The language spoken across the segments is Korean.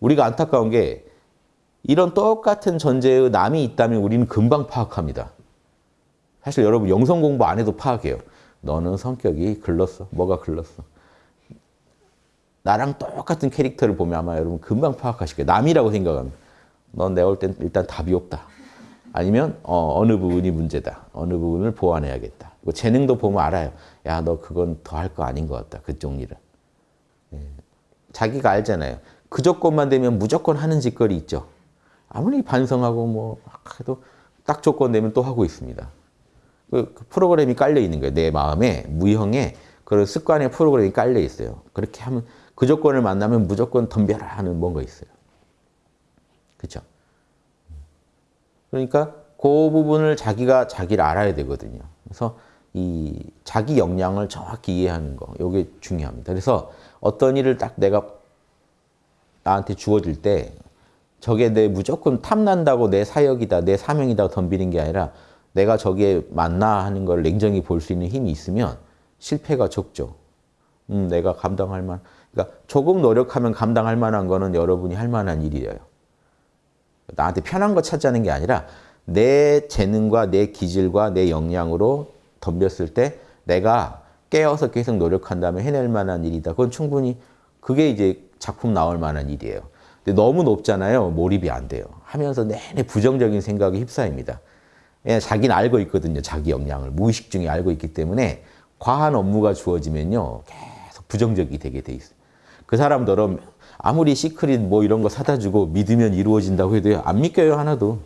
우리가 안타까운 게 이런 똑같은 전제의 남이 있다면 우리는 금방 파악합니다. 사실 여러분 영성 공부 안 해도 파악해요. 너는 성격이 글렀어. 뭐가 글렀어. 나랑 똑같은 캐릭터를 보면 아마 여러분 금방 파악하실 거예요. 남이라고 생각합니다. 넌 내가 볼땐 일단 답이 없다. 아니면 어, 느 부분이 문제다. 어느 부분을 보완해야겠다. 뭐 재능도 보면 알아요. 야, 너 그건 더 할 거 아닌 것 같다. 그쪽 일은. 예. 자기가 알잖아요. 그 조건만 되면 무조건 하는 짓거리 있죠. 아무리 반성하고 뭐 해도 딱 조건 되면 또 하고 있습니다. 그, 그 프로그램이 깔려 있는 거예요. 내 마음에 무형의 그런 습관의 프로그램이 깔려 있어요. 그렇게 하면 그 조건을 만나면 무조건 덤벼라 하는 뭔가 있어요. 그렇죠? 그러니까 그 부분을 자기가 자기를 알아야 되거든요. 그래서 이 자기 역량을 정확히 이해하는 거, 이게 중요합니다. 그래서 어떤 일을 딱 내가 나한테 주어질 때 저게 내 무조건 탐난다고 내 사역이다, 내 사명이다 덤비는 게 아니라 내가 저기에 맞나 하는 걸 냉정히 볼 수 있는 힘이 있으면 실패가 적죠. 음, 내가 감당할 만, 그러니까 조금 노력하면 감당할 만한 거는 여러분이 할 만한 일이에요. 나한테 편한 거 찾자는 게 아니라 내 재능과 내 기질과 내 역량으로 덤볐을 때 내가 깨어서 계속 노력한다면 해낼 만한 일이다. 그건 충분히 그게 이제 작품 나올 만한 일이에요. 근데 너무 높잖아요. 몰입이 안 돼요. 하면서 내내 부정적인 생각에 휩싸입니다. 예, 자기는 알고 있거든요. 자기 역량을. 무의식 중에 알고 있기 때문에 과한 업무가 주어지면요. 계속 부정적이 되게 돼 있어요. 그 사람들은 아무리 시크릿 뭐 이런 거 사다 주고 믿으면 이루어진다고 해도요. 안 믿겨요. 하나도.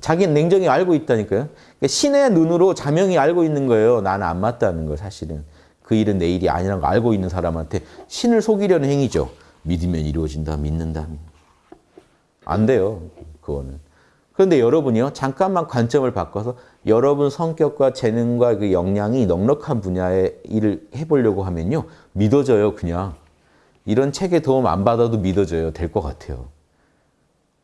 자기는 냉정히 알고 있다니까요. 그러니까 신의 눈으로 자명이 알고 있는 거예요. 나는 안 맞다는 거 사실은. 그 일은 내 일이 아니라는 거 알고 있는 사람한테 신을 속이려는 행위죠. 믿으면 이루어진다. 믿는다. 안 돼요. 그거는. 그런데 여러분이요. 잠깐만 관점을 바꿔서 여러분 성격과 재능과 그 역량이 넉넉한 분야의 일을 해보려고 하면요. 믿어져요. 그냥. 이런 책에 도움 안 받아도 믿어져요. 될 것 같아요.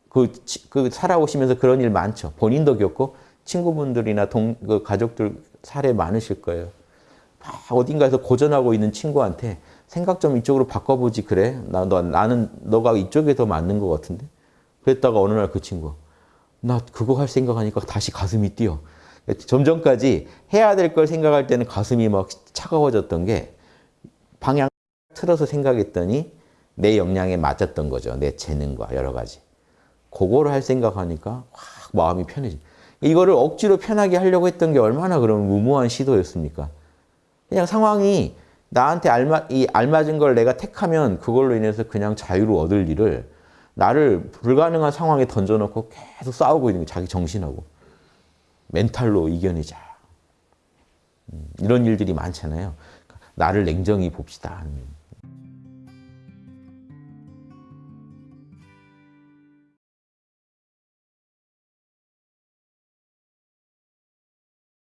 그, 그 살아오시면서 그런 일 많죠. 본인도 겪고 친구분들이나 동, 그 가족들 사례 많으실 거예요. 어딘가에서 고전하고 있는 친구한테 생각 좀 이쪽으로 바꿔보지 그래? 나, 너, 나는 너가 이쪽에 더 맞는 것 같은데? 그랬다가 어느 날 그 친구 나 그거 할 생각하니까 다시 가슴이 뛰어. 좀 전까지 해야 될 걸 생각할 때는 가슴이 막 차가워졌던 게 방향 틀어서 생각했더니 내 역량에 맞았던 거죠. 내 재능과 여러 가지. 그거를 할 생각하니까 확 마음이 편해지. 이거를 억지로 편하게 하려고 했던 게 얼마나 그런 무모한 시도였습니까? 그냥 상황이 나한테 알마, 이 알맞은 걸 내가 택하면 그걸로 인해서 그냥 자유를 얻을 일을 나를 불가능한 상황에 던져놓고 계속 싸우고 있는 게 자기 정신하고 멘탈로 이겨내자. 음, 이런 일들이 많잖아요. 나를 냉정히 봅시다.